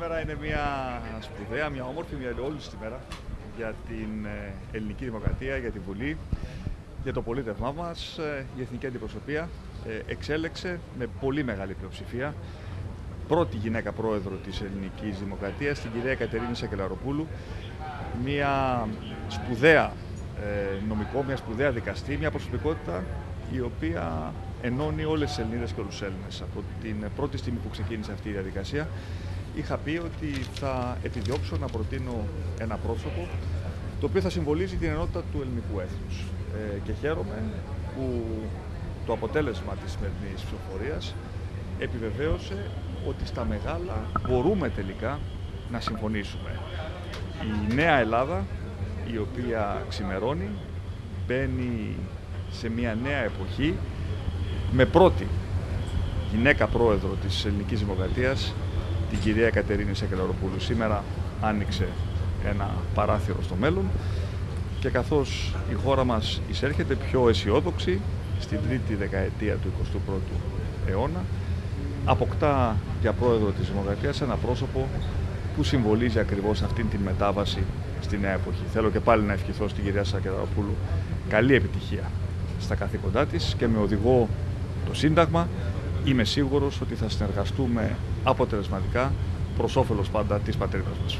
Σήμερα είναι μια σπουδαία, μια όμορφη, μια όλη μέρα για την ε, ελληνική δημοκρατία, για τη Βουλή, για το πολίτευμά μας. Ε, η Εθνική Αντιπροσωπεία ε, εξέλεξε με πολύ μεγάλη πλειοψηφία πρώτη γυναίκα πρόεδρο της ελληνικής δημοκρατίας, την κυρία Κατερίνη Σακελαροπούλου, μια σπουδαία νομικό, μια σπουδαία δικαστή, μια προσωπικότητα η οποία ενώνει όλες τις Ελληνίδες και όλους τους Έλληνες. Από την πρώτη στιγμή που ξεκίνησε αυτή η διαδικασία είχα πει ότι θα επιδιώξω να προτείνω ένα πρόσωπο το οποίο θα συμβολίζει την ενότητα του ελληνικού έθνους. Ε, και χαίρομαι που το αποτέλεσμα της σημερινής ψηφοφορίας επιβεβαίωσε ότι στα μεγάλα μπορούμε τελικά να συμφωνήσουμε. Η νέα Ελλάδα, η οποία ξημερώνει, μπαίνει σε μια νέα εποχή με πρώτη γυναίκα πρόεδρο της ελληνικής δημοκρατίας την κυρία Κατερίνη Σακελαροπούλου. Σήμερα άνοιξε ένα παράθυρο στο μέλλον και καθώς η χώρα μας εισέρχεται πιο αισιόδοξη στην τρίτη δεκαετία του 21ου αιώνα αποκτά για πρόεδρο της Δημοκρατίας ένα πρόσωπο που συμβολίζει ακριβώς αυτήν την μετάβαση στη νέα εποχή. Θέλω και πάλι να ευχηθώ στην κυρία Σακελαροπούλου καλή επιτυχία στα καθήκοντά της και με οδηγό το Σύνταγμα είμαι σίγουρος ότι θα συνεργαστούμε αποτελεσματικά προς όφελος πάντα της πατρίδας μας.